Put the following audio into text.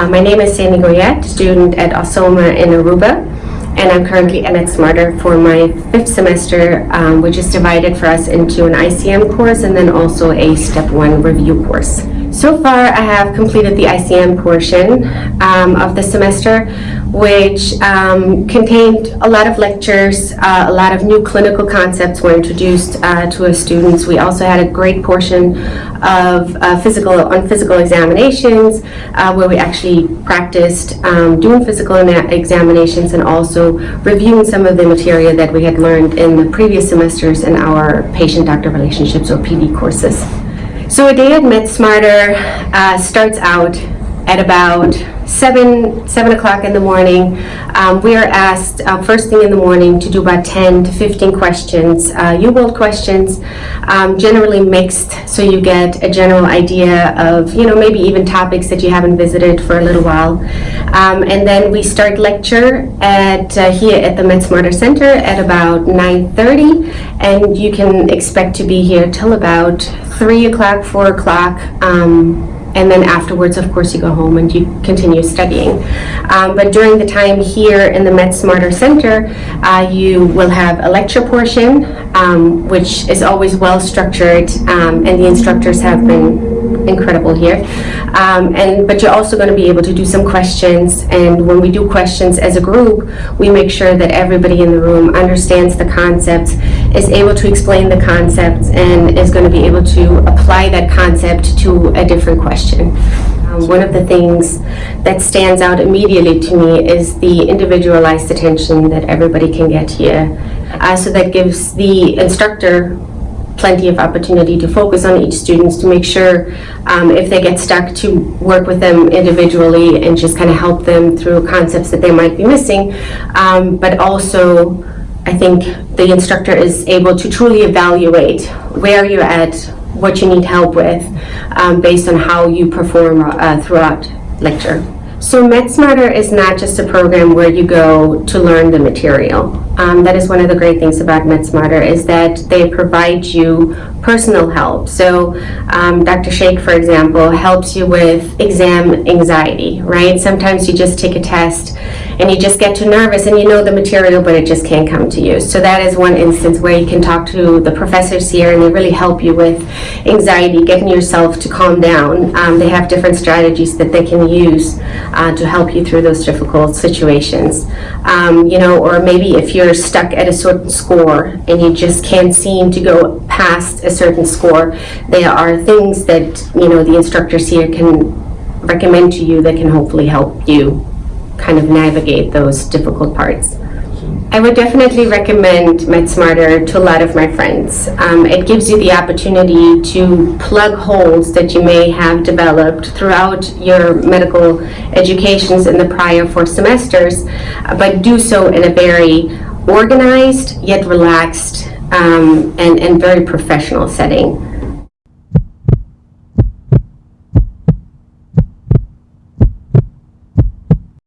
Uh, my name is Sandy Goyette, student at Osoma in Aruba, and I'm currently at Smarter for my fifth semester, um, which is divided for us into an ICM course and then also a step one review course. So far, I have completed the ICM portion um, of the semester, which um, contained a lot of lectures, uh, a lot of new clinical concepts were introduced uh, to us students. We also had a great portion of uh, physical on physical examinations, uh, where we actually practiced um, doing physical examinations and also reviewing some of the material that we had learned in the previous semesters in our patient-doctor relationships or PD courses. So a day at MedSmarter uh, starts out at about seven seven o'clock in the morning. Um, we are asked uh, first thing in the morning to do about 10 to 15 questions, uh, UWorld questions, um, generally mixed, so you get a general idea of you know maybe even topics that you haven't visited for a little while. Um, and then we start lecture at uh, here at the MedSmarter Center at about 9:30, and you can expect to be here till about three o'clock, four o'clock. And then afterwards, of course, you go home and you continue studying. Um, but during the time here in the Med Smarter Center, uh, you will have a lecture portion, um, which is always well structured, um, and the instructors have been incredible here. Um, and but you're also going to be able to do some questions. And when we do questions as a group, we make sure that everybody in the room understands the concepts, is able to explain the concepts, and is going to be able to apply that concept to a different question. Um, one of the things that stands out immediately to me is the individualized attention that everybody can get here. Uh, so that gives the instructor plenty of opportunity to focus on each student to make sure um, if they get stuck to work with them individually and just kind of help them through concepts that they might be missing. Um, but also, I think the instructor is able to truly evaluate where you're at, what you need help with, um, based on how you perform uh, throughout lecture. So MedSmarter is not just a program where you go to learn the material. Um, that is one of the great things about MedSmarter is that they provide you personal help. So um, Dr. Sheikh, for example, helps you with exam anxiety, right? Sometimes you just take a test and you just get too nervous and you know the material, but it just can't come to you. So that is one instance where you can talk to the professors here and they really help you with anxiety, getting yourself to calm down. Um, they have different strategies that they can use uh, to help you through those difficult situations. Um, you know, or maybe if you're stuck at a certain score and you just can't seem to go past a certain score, there are things that, you know, the instructors here can recommend to you that can hopefully help you kind of navigate those difficult parts. I would definitely recommend MedSmarter to a lot of my friends. Um, it gives you the opportunity to plug holes that you may have developed throughout your medical educations in the prior four semesters, uh, but do so in a very organized yet relaxed um, and, and very professional setting.